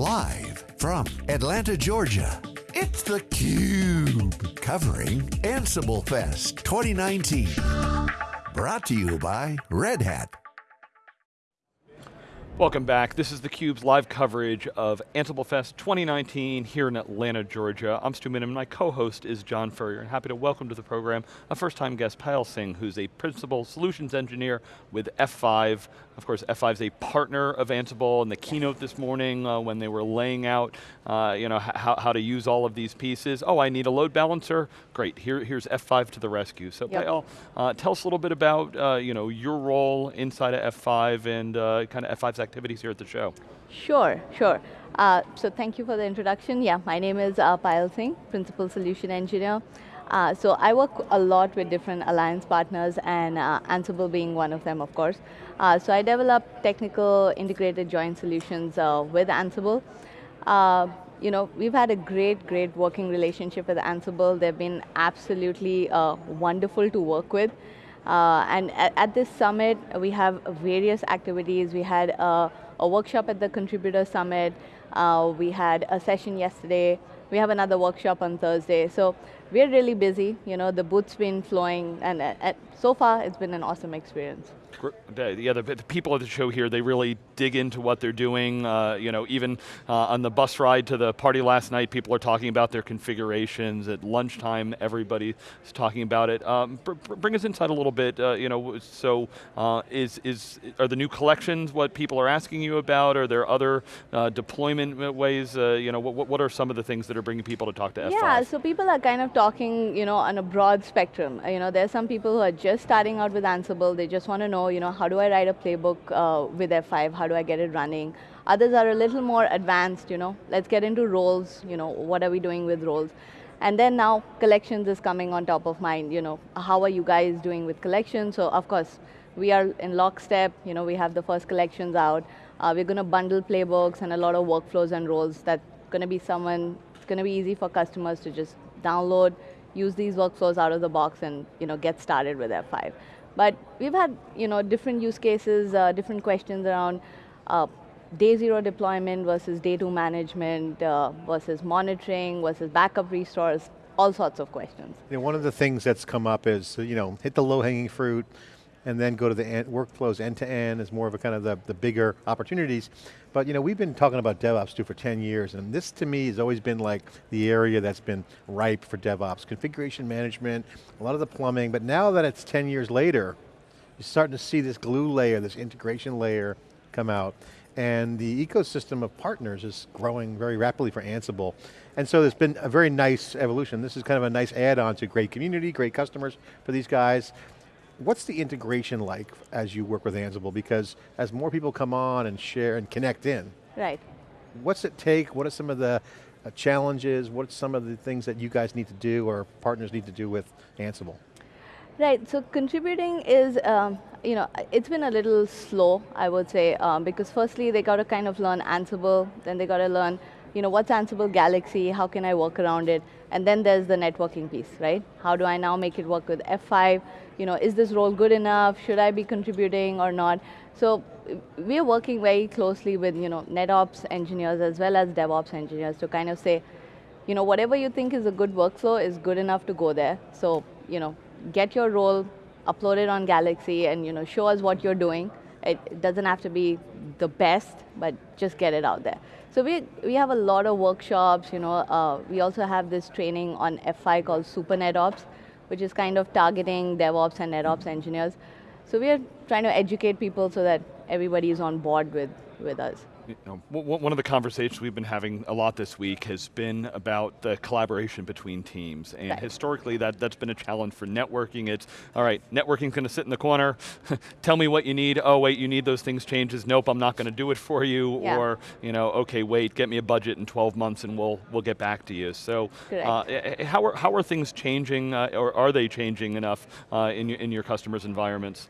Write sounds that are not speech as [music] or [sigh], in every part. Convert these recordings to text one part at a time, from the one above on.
Live from Atlanta, Georgia, it's theCUBE. Covering Ansible Fest 2019. Brought to you by Red Hat. Welcome back. This is theCUBE's live coverage of Ansible Fest 2019 here in Atlanta, Georgia. I'm Stu Miniman, my co-host is John Furrier, and happy to welcome to the program a first-time guest, Payal Singh, who's a Principal Solutions Engineer with F5. Of course, F5 is a partner of Ansible, and the keynote this morning uh, when they were laying out uh, you know, how, how to use all of these pieces. Oh, I need a load balancer? Great, Here, here's F5 to the rescue. So yep. Payal, uh, tell us a little bit about uh, you know, your role inside of F5 and uh, kind of F5's activities here at the show. Sure, sure. Uh, so thank you for the introduction. Yeah, my name is uh, Payal Singh, Principal Solution Engineer. Uh, so I work a lot with different alliance partners and uh, Ansible being one of them, of course. Uh, so I develop technical integrated joint solutions uh, with Ansible. Uh, you know, we've had a great, great working relationship with Ansible. They've been absolutely uh, wonderful to work with. And at, at, this summit, we have various activities. We had a workshop at the Contributor Summit. we had a session yesterday. We have another workshop on Thursday. So we're really busy. You know, the booth's been flowing, and uh, so far it's been an awesome experience yeah, the, the, people at the show here, they really dig into what they're doing. Uh, you know, even uh, on the bus ride to the party last night, people are talking about their configurations. At lunchtime, everybody is talking about it. Um, br bring us inside a little bit. Uh, you know, so uh, is is are the new collections what people are asking you about? Are there other uh, deployment ways? Uh, you know, what what are some of the things that are bringing people to talk to F5? Yeah, so people are kind of talking, you know, on a broad spectrum. You know, there's some people who are just starting out with Ansible. They just want to know you know, how do I write a playbook uh, with F5? How do I get it running? Others are a little more advanced, you know, let's get into roles, you know, what are we doing with roles? And then now collections is coming on top of mind, you know, how are you guys doing with collections? So of course, we are in lockstep, you know, we have the first collections out. Uh, we're going to bundle playbooks and a lot of workflows and roles that's going to be someone, it's going to be easy for customers to just download, use these workflows out of the box and you know, get started with F5. But we've had you know, different use cases, uh, different questions around uh, day zero deployment versus day two management uh, versus monitoring versus backup restores, all sorts of questions. You know, one of the things that's come up is, you know, hit the low hanging fruit, and then go to the workflows end to end is more of a kind of the, the bigger opportunities. But you know, we've been talking about DevOps too for 10 years, and this to me has always been like the area that's been ripe for DevOps. Configuration management, a lot of the plumbing, but now that it's 10 years later, you're starting to see this glue layer, this integration layer come out, and the ecosystem of partners is growing very rapidly for Ansible. And so there's been a very nice evolution. This is kind of a nice add-on to great community, great customers for these guys. What's the integration like as you work with Ansible? Because as more people come on and share and connect in, right. what's it take? What are some of the uh, challenges? What's some of the things that you guys need to do or partners need to do with Ansible? Right, so contributing is, um, you know, it's been a little slow, I would say, um, because firstly they got to kind of learn Ansible, then they got to learn you know, what's Ansible Galaxy, how can I work around it? And then there's the networking piece, right? How do I now make it work with F5? You know, is this role good enough? Should I be contributing or not? So we're working very closely with, you know, NetOps engineers as well as DevOps engineers to kind of say, you know, whatever you think is a good workflow is good enough to go there. So, you know, get your role, upload it on Galaxy and, you know, show us what you're doing. It doesn't have to be the best, but just get it out there. So we, we have a lot of workshops, you know, uh, we also have this training on F5 called Super NetOps, which is kind of targeting DevOps and NetOps engineers. So we are trying to educate people so that everybody is on board with, with us you know, one of the conversations we've been having a lot this week has been about the collaboration between teams. And right. historically that, that's been a challenge for networking. It's, all right, networking's going to sit in the corner. [laughs] Tell me what you need. Oh wait, you need those things changes. Nope, I'm not going to do it for you. Yeah. Or, you know, okay, wait, get me a budget in 12 months and we'll, we'll get back to you. So uh, how, are, how are things changing, uh, or are they changing enough uh, in, your, in your customers' environments?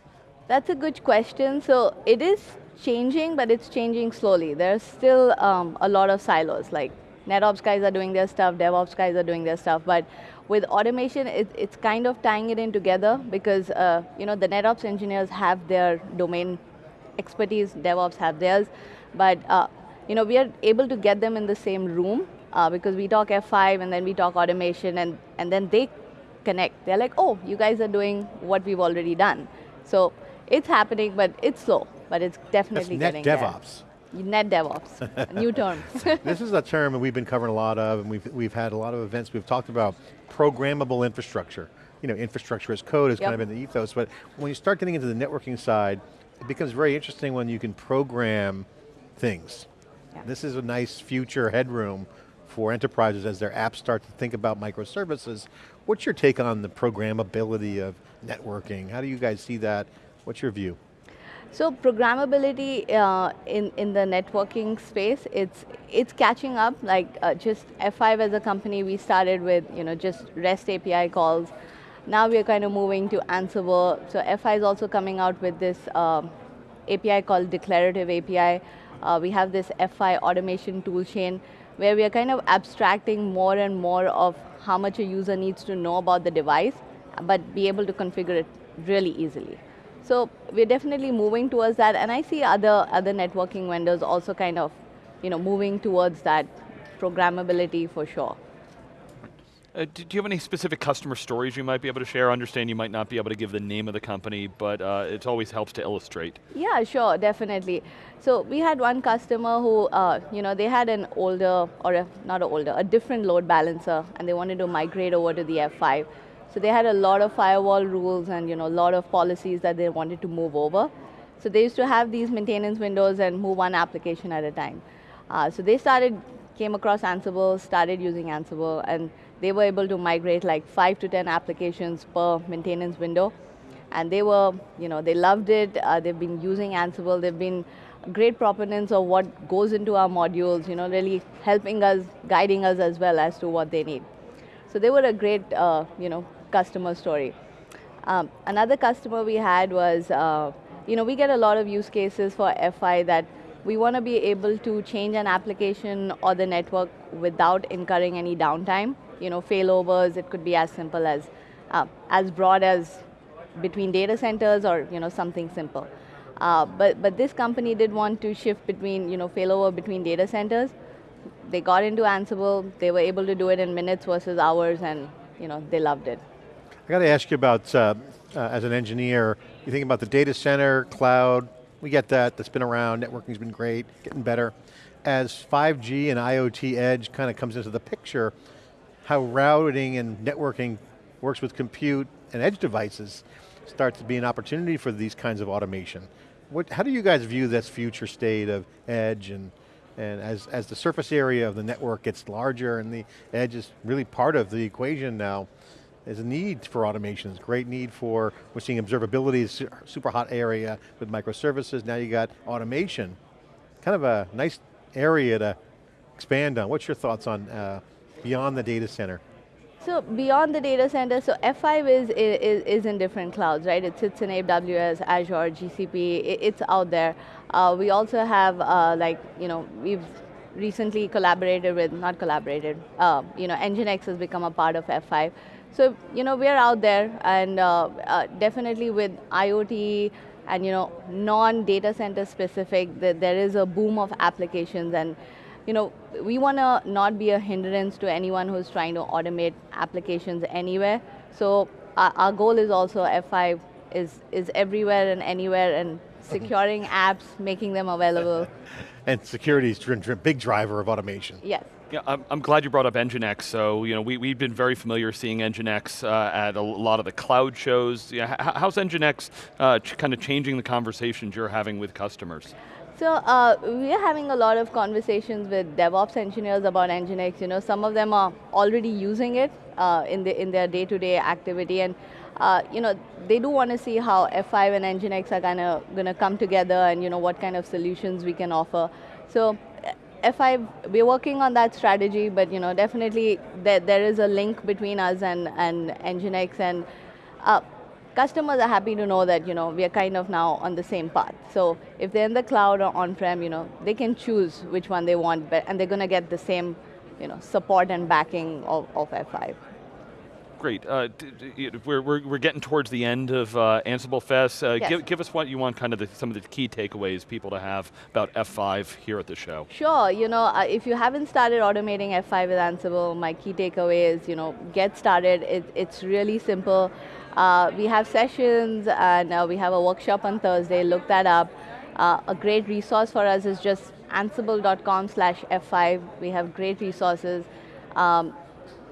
That's a good question. So it is changing, but it's changing slowly. There's still um, a lot of silos, like NetOps guys are doing their stuff, DevOps guys are doing their stuff, but with automation, it, it's kind of tying it in together because uh, you know the NetOps engineers have their domain expertise, DevOps have theirs, but uh, you know, we are able to get them in the same room uh, because we talk F5 and then we talk automation and, and then they connect. They're like, oh, you guys are doing what we've already done. So it's happening, but it's slow, but it's definitely That's getting net DevOps. there. Net DevOps, new term. [laughs] this is a term that we've been covering a lot of, and we've, we've had a lot of events, we've talked about programmable infrastructure. You know, infrastructure as code is yep. kind of in the ethos, but when you start getting into the networking side, it becomes very interesting when you can program things. This is a nice future headroom for enterprises as their apps start to think about microservices. What's your take on the programmability of networking? How do you guys see that? What's your view? So programmability uh, in, in the networking space, it's, it's catching up. Like uh, just F5 as a company, we started with you know, just REST API calls. Now we're kind of moving to Ansible. So F5 is also coming out with this um, API called Declarative API. Uh, we have this F5 automation toolchain where we are kind of abstracting more and more of how much a user needs to know about the device, but be able to configure it really easily. So we're definitely moving towards that, and I see other, other networking vendors also kind of you know, moving towards that programmability for sure. Uh, do, you have any specific customer stories you might be able to share? I understand you might not be able to give the name of the company, but uh, it always helps to illustrate. Yeah, sure, definitely. So we had one customer who, uh, you know, they had an older, or a, not an older, a different load balancer, and they wanted to migrate over to the F5. So they had a lot of firewall rules and you know, a lot of policies that they wanted to move over. So they used to have these maintenance windows and move one application at a time. Uh, so they started, came across Ansible, started using Ansible, and they were able to migrate like five to 10 applications per maintenance window. And they were, you know, they loved it. Uh, they've been using Ansible. They've been great proponents of what goes into our modules, you know, really helping us, guiding us as well as to what they need. So they were a great, uh, you know, customer story. Um, another customer we had was, uh, you know, we get a lot of use cases for F5 that we want to be able to change an application or the network without incurring any downtime. You know, failovers, it could be as simple as, uh, as broad as between data centers or, you know, something simple. Uh, but, but this company did want to shift between, you know, failover between data centers. They got into Ansible, they were able to do it in minutes versus hours and, you know, they loved it. I got to ask you about, uh, uh, as an engineer, you think about the data center, cloud, we get that, that's been around, networking's been great, getting better. As 5G and IoT edge kind of comes into the picture, how routing and networking works with compute and edge devices starts to be an opportunity for these kinds of automation. What, how do you guys view this future state of edge and, and as, as the surface area of the network gets larger and the edge is really part of the equation now, there's a need for automation, there's a great need for, we're seeing observability, is super hot area with microservices, now you got automation. Kind of a nice area to expand on. What's your thoughts on uh, beyond the data center? So beyond the data center, so F5 is, is, is in different clouds, right? It sits in AWS, Azure, GCP, it, it's out there. Uh, we also have uh, like, you know, we've recently collaborated with, not collaborated, uh, you know, Nginx has become a part of F5. So, you know, we're out there and uh, uh, definitely with IoT and, you know, non-data center specific, there is a boom of applications and, you know, we want to not be a hindrance to anyone who's trying to automate applications anywhere. So our, our goal is also F5 is, is everywhere and anywhere and securing [laughs] apps, making them available. and security is a big driver of automation. Yes. Yeah, I'm, I'm, glad you brought up Nginx. So, you know, we, we've been very familiar seeing Nginx uh, at a lot of the cloud shows. Yeah, how's Nginx uh, kind of changing the conversations you're having with customers? So uh, we are having a lot of conversations with DevOps engineers about Nginx. You know, some of them are already using it uh, in, the, in their day-to-day -day activity, and uh, you know, they do want to see how F5 and Nginx are kind of going to come together, and you know, what kind of solutions we can offer. So F5, we're working on that strategy, but you know, definitely there, there is a link between us and, and Nginx, and uh, customers are happy to know that you know we are kind of now on the same path. So if they're in the cloud or on-prem, you know, they can choose which one they want, but, and they're going to get the same you know, support and backing of, of F5. Great. Uh, we're, we're, we're getting towards the end of uh, Ansible Fest. Uh, yes. give, give us what you want, kind of the, some of the key takeaways people to have about F5 here at the show. Sure, you know, uh, if you haven't started automating F5 with Ansible, my key takeaway is, you know, get started. It, it's really simple. Uh, we have sessions and uh, we have a workshop on Thursday, look that up. A great resource for us is just ansible.com slash F5. We have great resources. Um,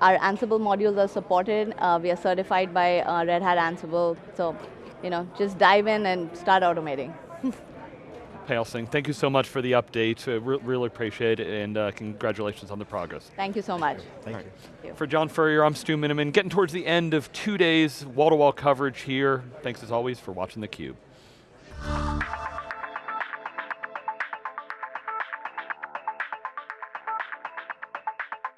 our Ansible modules are supported. Uh, we are certified by uh, Red Hat Ansible. So, you know, just dive in and start automating. [laughs] Payal Singh, thank you so much for the update. Uh, re really appreciate it, and uh, congratulations on the progress. Thank you so much. Thank right. you. For John Furrier, I'm Stu Miniman, getting towards the end of two days wall-to-wall -wall coverage here. Thanks as always for watching theCUBE.